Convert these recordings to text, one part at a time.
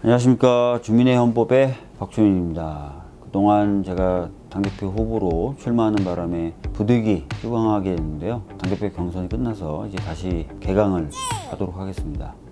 안녕하십니까. 주민의 헌법의 박주민입니다. 그동안 제가 당대표 후보로 출마하는 바람에 부득이 휴강하게 됐는데요. 당대표 경선이 끝나서 이제 다시 개강을 하도록 하겠습니다. 아,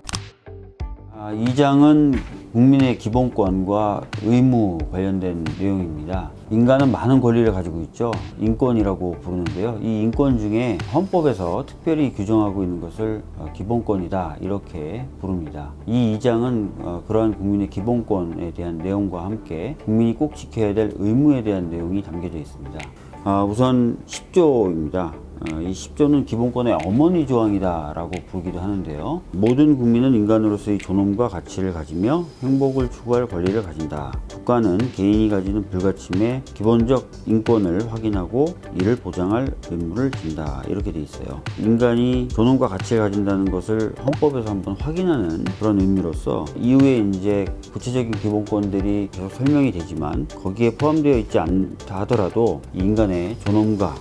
이 장은 국민의 기본권과 의무 관련된 내용입니다. 인간은 많은 권리를 가지고 있죠. 인권이라고 부르는데요. 이 인권 중에 헌법에서 특별히 규정하고 있는 것을 어, 기본권이다 이렇게 부릅니다. 이 2장은 어, 그러한 국민의 기본권에 대한 내용과 함께 국민이 꼭 지켜야 될 의무에 대한 내용이 담겨져 있습니다. 아, 우선 10조입니다. 어, 이 10조는 기본권의 어머니 조항이다 라고 부르기도 하는데요. 모든 국민은 인간으로서의 존엄과 가치를 가지며 행복을 추구할 권리를 가진다. 국가는 개인이 가지는 불가침의 기본적 인권을 확인하고 이를 보장할 의무를 진다. 이렇게 돼 있어요. 인간이 존엄과 가치를 가진다는 것을 헌법에서 한번 확인하는 그런 의미로서 이후에 이제 구체적인 기본권들이 계속 설명이 되지만 거기에 포함되어 있지 않다 하더라도 이 인간의 존엄과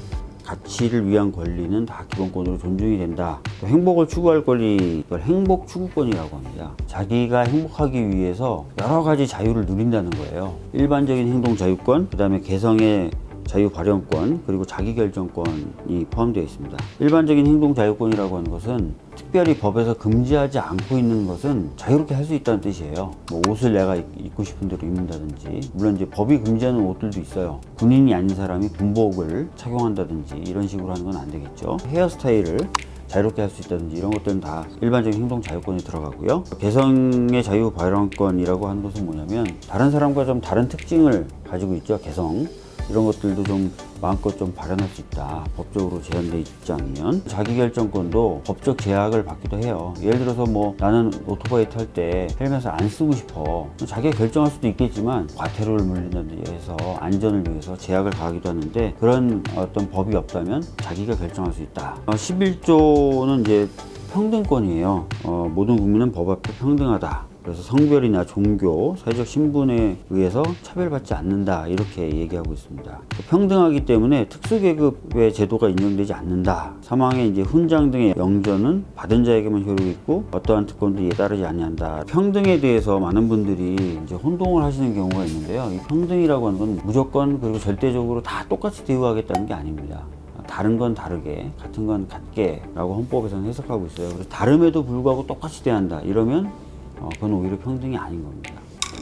가치를 위한 권리는 다 기본권으로 존중이 된다. 또 행복을 추구할 권리, 이걸 행복 추구권이라고 합니다. 자기가 행복하기 위해서 여러 가지 자유를 누린다는 거예요. 일반적인 행동 자유권, 그 다음에 개성의 자유 발현권 그리고 자기결정권이 포함되어 있습니다. 일반적인 행동 자유권이라고 하는 것은 특별히 법에서 금지하지 않고 있는 것은 자유롭게 할 수 있다는 뜻이에요. 뭐 옷을 내가 입고 싶은 대로 입는다든지 물론 이제 법이 금지하는 옷들도 있어요. 군인이 아닌 사람이 군복을 착용한다든지 이런 식으로 하는 건 안 되겠죠. 헤어스타일을 자유롭게 할 수 있다든지 이런 것들은 다 일반적인 행동 자유권에 들어가고요. 개성의 자유 발언권이라고 하는 것은 뭐냐면 다른 사람과 좀 다른 특징을 가지고 있죠. 개성. 이런 것들도 좀 마음껏 좀 발현할 수 있다. 법적으로 제한되어 있지 않으면 자기결정권도 법적 제약을 받기도 해요. 예를 들어서 뭐 나는 오토바이 탈 때 헬멧을 안 쓰고 싶어. 자기가 결정할 수도 있겠지만 과태료를 물린다든지 해서 안전을 위해서 제약을 가하기도 하는데 그런 어떤 법이 없다면 자기가 결정할 수 있다. 어, 11조는 이제 평등권이에요. 어, 모든 국민은 법 앞에 평등하다. 그래서 성별이나 종교, 사회적 신분에 의해서 차별받지 않는다 이렇게 얘기하고 있습니다. 평등하기 때문에 특수계급의 제도가 인정되지 않는다. 사망의 이제 훈장 등의 영전은 받은 자에게만 효력이 있고 어떠한 특권도 이에 따르지 아니한다. 평등에 대해서 많은 분들이 이제 혼동을 하시는 경우가 있는데요. 이 평등이라고 하는 건 무조건 그리고 절대적으로 다 똑같이 대우하겠다는 게 아닙니다. 다른 건 다르게 같은 건 같게 라고 헌법에서는 해석하고 있어요 그래서 다름에도 불구하고 똑같이 대한다 이러면 어, 그건 오히려 평등이 아닌 겁니다.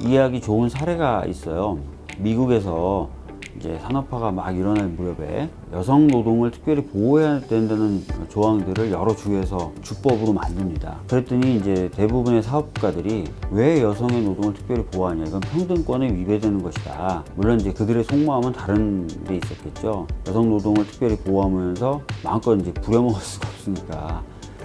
이해하기 좋은 사례가 있어요. 미국에서 이제 산업화가 막 일어날 무렵에 여성 노동을 특별히 보호해야 된다는 조항들을 여러 주에서 주법으로 만듭니다. 그랬더니 이제 대부분의 사업가들이 왜 여성의 노동을 특별히 보호하냐 이건 평등권에 위배되는 것이다. 물론 이제 그들의 속마음은 다른 데 있었겠죠. 여성 노동을 특별히 보호하면서 마음껏 이제 부려먹을 수가 없으니까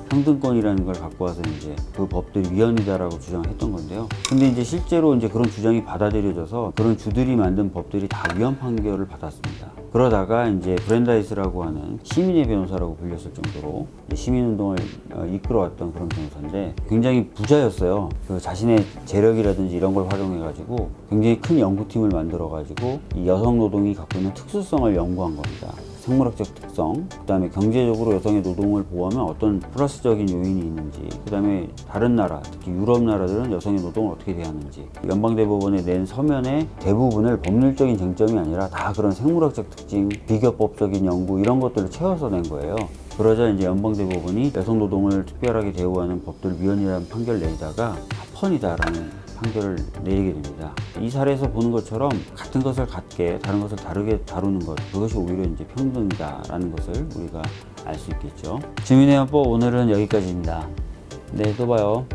평등권이라는 걸 갖고 와서 이제 그 법들이 위헌이다라고 주장했던 건데요. 근데 이제 실제로 이제 그런 주장이 받아들여져서 그런 주들이 만든 법들이 다 위헌 판결을 받았습니다. 그러다가 이제 브랜다이스라고 하는 시민의 변호사라고 불렸을 정도로 시민운동을 어, 이끌어왔던 그런 변호사인데 굉장히 부자였어요. 그 자신의 재력이라든지 이런 걸 활용해가지고 굉장히 큰 연구팀을 만들어가지고 이 여성 노동이 갖고 있는 특수성을 연구한 겁니다. 생물학적 특성, 그 다음에 경제적으로 여성의 노동을 보호하면 어떤 플러스적인 요인이 있는지, 그 다음에 다른 나라, 특히 유럽 나라들은 여성의 노동을 어떻게 대하는지, 연방대법원에 낸 서면의 대부분을 법률적인 쟁점이 아니라 다 그런 생물학적 특징, 비교법적인 연구 이런 것들을 채워서 낸 거예요. 그러자 이제 연방대법원이 여성 노동을 특별하게 대우하는 법들 위헌이라는 판결을 내다가 합헌이다라는 판결을 내리게 됩니다. 이 사례에서 보는 것처럼 같은 것을 같게 다른 것을 다르게 다루는 것 그것이 오히려 이제 평등이다라는 것을 우리가 알 수 있겠죠. 주민의 헌법 오늘은 여기까지입니다. 네, 또 봐요.